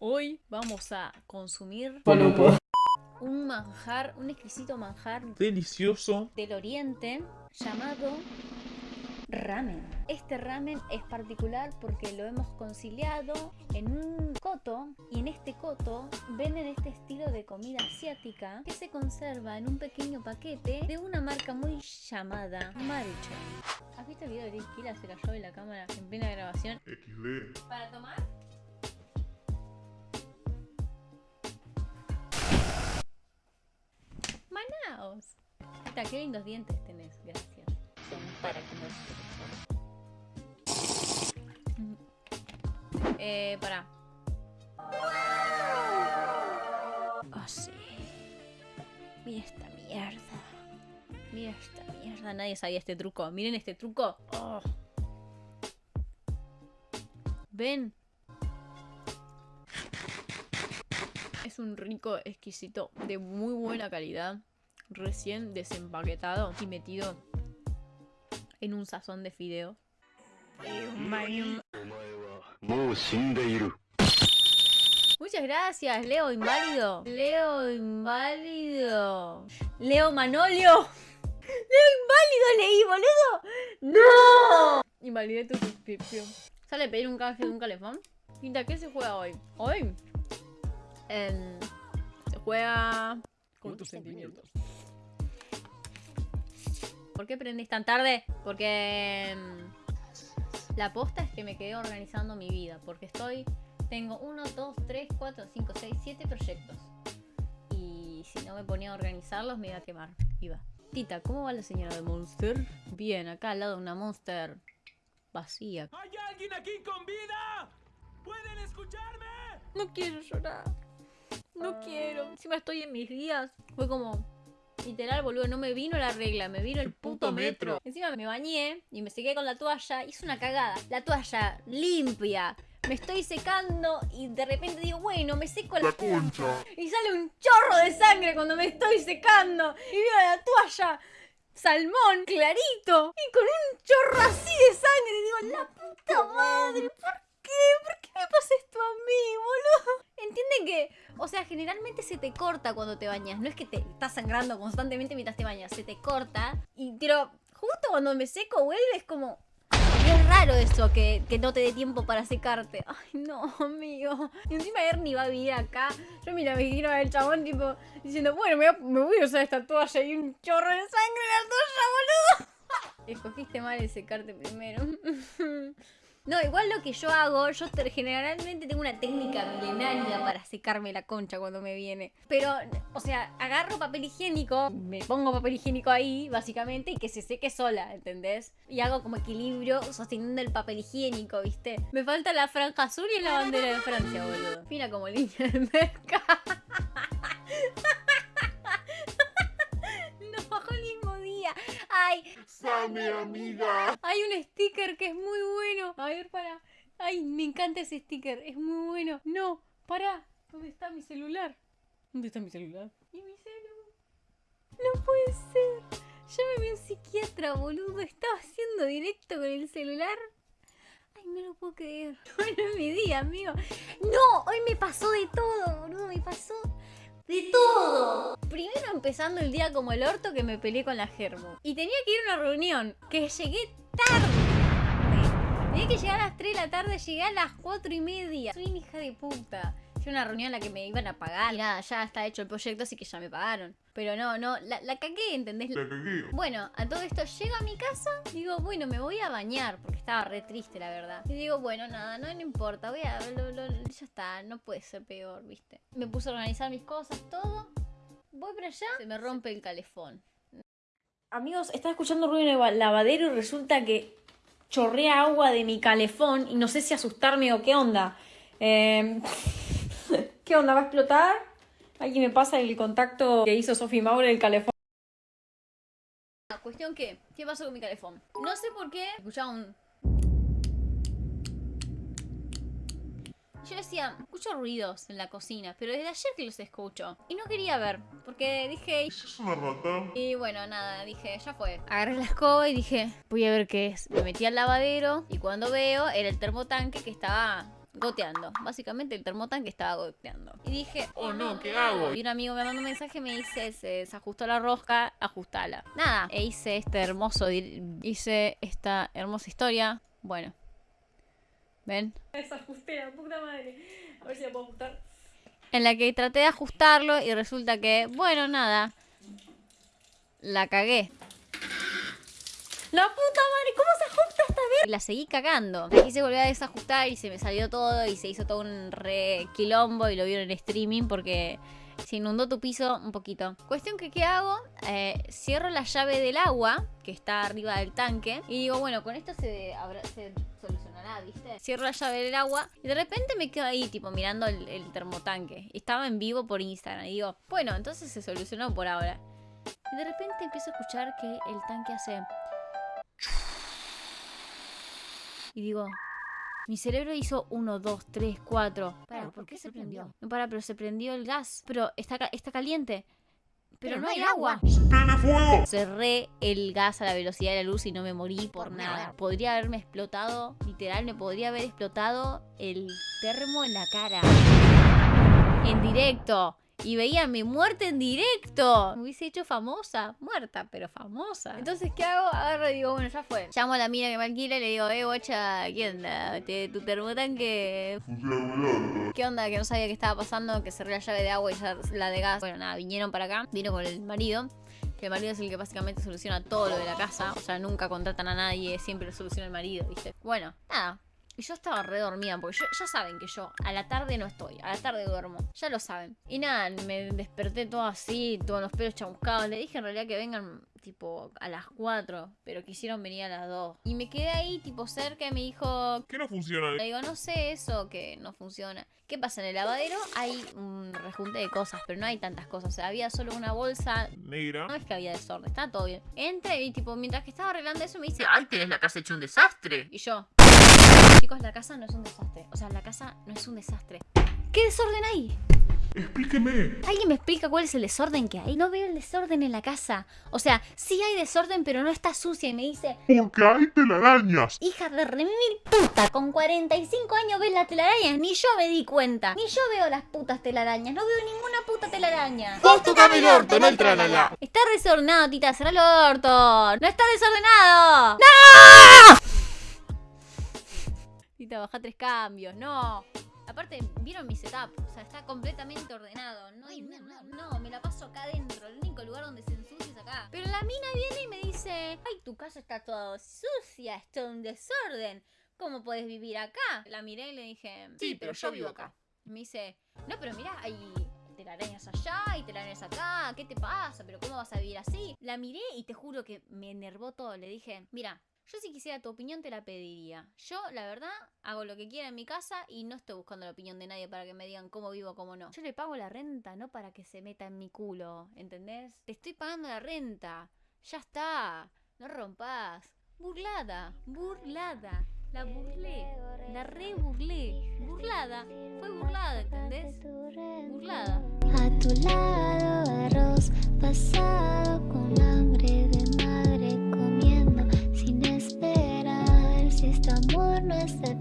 Hoy vamos a consumir un manjar, un exquisito manjar Delicioso. del oriente llamado ramen. Este ramen es particular porque lo hemos conciliado en un coto y en este coto venden este estilo de comida asiática que se conserva en un pequeño paquete de una marca muy llamada Maruchan. ¿Has visto el video de Liz Kila se cayó de la cámara en plena grabación? XD. ¿Para tomar? Manaos. Hasta qué lindos dientes tenés, gracias. Son para comer. Eh, para. Oh, sí. Mira esta mierda esta mierda, nadie sabía este truco. Miren este truco. Oh. ¿Ven? Es un rico exquisito de muy buena calidad, recién desempaquetado y metido en un sazón de fideo. Muchas gracias, Leo Inválido. Leo Inválido. Leo Manolio. Leo Inválido leí, boludo. ¡No! Invalidé tu suscripción. ¿Sale pedir un canje de un calefón? Quinta, ¿qué se juega hoy? Hoy em, se juega con tus sentimientos. ¿Por qué prendés tan tarde? Porque em, la posta es que me quedé organizando mi vida. Porque estoy tengo 1, 2, 3, 4, 5, 6, 7 proyectos. Y si no me ponía a organizarlos me iba a quemar. Iba. Tita, ¿cómo va la señora de Monster? Bien, acá al lado de una Monster vacía. ¿Hay alguien aquí con vida? ¿Pueden escucharme? No quiero llorar. No quiero. Encima estoy en mis días. Fue como... Literal, boludo, no me vino la regla, me vino el puto, puto metro. metro. Encima me bañé y me sequé con la toalla. Hice una cagada. La toalla limpia. Me estoy secando y de repente digo, bueno, me seco la, concha. Y sale un chorro de sangre cuando me estoy secando. Y veo la toalla salmón clarito. Y con un chorro así de sangre. O sea, generalmente se te corta cuando te bañas. No es que te estás sangrando constantemente mientras te bañas. Se te corta. Y, pero justo cuando me seco vuelve es como... Es raro eso, que, que no te dé tiempo para secarte. Ay, no, amigo. Y encima Ernie va a vivir acá. Yo mira, me imagino al chabón, tipo, diciendo, bueno, me voy, a, me voy a usar esta toalla y un chorro de sangre en la toalla, boludo. Escogiste mal el secarte primero. No, igual lo que yo hago, yo te- generalmente tengo una técnica milenaria para secarme la concha cuando me viene. Pero, o sea, agarro papel higiénico, me pongo papel higiénico ahí, básicamente, y que se seque sola, ¿entendés? Y hago como equilibrio sosteniendo el papel higiénico, ¿viste? Me falta la franja azul y la bandera de Francia, boludo. Mira como línea de mercado. Same, amiga. hay un sticker que es muy bueno. A ver, para. Ay, me encanta ese sticker. Es muy bueno. No, para. ¿Dónde está mi celular? ¿Dónde está mi celular? ¿Y mi celular? No puede ser. Llámeme a un psiquiatra, boludo. Estaba haciendo directo con el celular. Ay, no lo puedo creer. Bueno, es mi día, amigo. No, hoy me pasó de todo, boludo. Me pasó de todo. Empezando el día como el orto que me peleé con la Germo. Y tenía que ir a una reunión. Que llegué tarde. Tenía que llegar a las 3 de la tarde, llegué a las 4 y media. Soy una hija de puta. Fue una reunión en la que me iban a pagar. Y nada, ya está hecho el proyecto, así que ya me pagaron. Pero no, no, la, la cagué, ¿entendés? La cagué. Bueno, a todo esto llego a mi casa, digo, bueno, me voy a bañar, porque estaba re triste, la verdad. Y digo, bueno, nada, no, no importa, voy a, lo- lo- ya está, no puede ser peor, ¿viste? Me puse a organizar mis cosas, todo. Voy para allá, se me rompe el calefón. Amigos, estaba escuchando ruido en el lavadero y resulta que chorrea agua de mi calefón y no sé si asustarme o qué onda. Eh, ¿Qué onda? ¿Va a explotar? Alguien me pasa el contacto que hizo Sophie Maure del calefón. La cuestión que, ¿qué pasó con mi calefón? No sé por qué, escuchaba un... Yo decía, escucho ruidos en la cocina, pero desde ayer que los escucho. Y no quería ver, porque dije... Es una rata. Y bueno, nada, dije, ya fue. Agarré la escoba y dije, voy a ver qué es. Me metí al lavadero y cuando veo era el termotanque que estaba goteando. Básicamente el termotanque estaba goteando. Y dije, Oh no, ¿qué hago? y un amigo me mandó un mensaje y me dice, se desajustó la rosca, ajustala. Nada, e hice este hermoso, hice esta hermosa historia. Bueno. ¿Ven? Desajusté la puta madre. A ver si la puedo ajustar. En la que traté de ajustarlo y resulta que, bueno, nada. La cagué. La puta madre, ¿cómo se ajusta esta vez? La seguí cagando. La quise volver a desajustar y se me salió todo y se hizo todo un re quilombo y lo vieron en streaming porque se inundó tu piso un poquito. Cuestión que, ¿qué hago? Eh, cierro la llave del agua que está arriba del tanque y digo, bueno, con esto se, habrá- se solucionará, ¿viste? Cierro la llave del agua y de repente me quedo ahí, tipo, mirando el, el termotanque. Estaba en vivo por Instagram y digo, bueno, entonces se solucionó por ahora. Y de repente empiezo a escuchar que el tanque hace... Y digo, mi cerebro hizo 1, 2, 3, 4. Para, ¿por qué se prendió? No para, pero se prendió el gas. Pero está, está caliente. Pero, no hay agua. ¡Prende fuego! Cerré el gas a la velocidad de la luz y no me morí por nada. Podría haberme explotado, literal, me podría haber explotado el termo en la cara. En directo. Y veía mi muerte en directo. Me hubiese hecho famosa. Muerta, pero famosa. Entonces, ¿qué hago? Agarro y digo, bueno, ya fue. Llamo a la mina que me alquila y le digo, eh, guacha, ¿qué onda? Te- tu termotanque. ¿Qué onda? Que no sabía qué estaba pasando, que cerré la llave de agua y ya la de gas. Bueno, nada, vinieron para acá, vino con el marido. Que el marido es el que básicamente soluciona todo lo de la casa. O sea, nunca contratan a nadie, siempre lo soluciona el marido, ¿viste? Bueno, nada. Y yo estaba re dormida, porque yo- ya saben que yo a la tarde no estoy, a la tarde duermo. Ya lo saben. Y nada, me desperté todo así, todos los pelos chamuscados. Le dije en realidad que vengan tipo a las 4, pero quisieron venir a las 2. Y me quedé ahí tipo cerca y me dijo, ¿Qué no funciona? le digo, no sé eso que no funciona. ¿Qué pasa? En el lavadero hay un rejunte de cosas, pero no hay tantas cosas. O sea, había solo una bolsa. Negra. No es que había desorden, está todo bien. Entra y tipo, mientras que estaba arreglando eso me dice, Ay, tenés la casa hecha un desastre. y yo. Chicos, la casa no es un desastre. O sea, la casa no es un desastre. ¿Qué desorden hay? Explíqueme. ¿Alguien me explica cuál es el desorden que hay? No veo el desorden en la casa. O sea, sí hay desorden, pero no está sucia. Y me dice, Porque hay telarañas. hija de remil puta, con 45 años ves las telarañas. Ni yo me di cuenta. Ni yo veo las putas telarañas. No veo ninguna puta telaraña. Vos tocame el orto, no el tralala. Está desordenado, tita. Cerrá el orto. No está desordenado. ¡No! Tita, baja tres cambios. No. Aparte, ¿vieron mi setup? O sea, está completamente ordenado. No, hay na- no, me la paso acá adentro. El único lugar donde se ensucia es acá. Pero la mina viene y me dice, ay, tu casa está toda sucia, está un desorden. ¿Cómo puedes vivir acá? La miré y le dije, Sí, pero yo vivo acá. Y me dice, no, pero mirá, hay telarañas allá y telarañas acá. ¿Qué te pasa? ¿Pero cómo vas a vivir así? La miré y te juro que me enervó todo. Le dije, mira, yo si quisiera tu opinión te la pediría. Yo, la verdad, hago lo que quiera en mi casa y no estoy buscando la opinión de nadie para que me digan cómo vivo, cómo no. Yo le pago la renta, no para que se meta en mi culo, ¿entendés? Te estoy pagando la renta. Ya está. No rompas. Burlada, burlada. La burlé. La re burlé. Burlada. Fue burlada, ¿entendés? Burlada. A tu lado, arroz pasado was the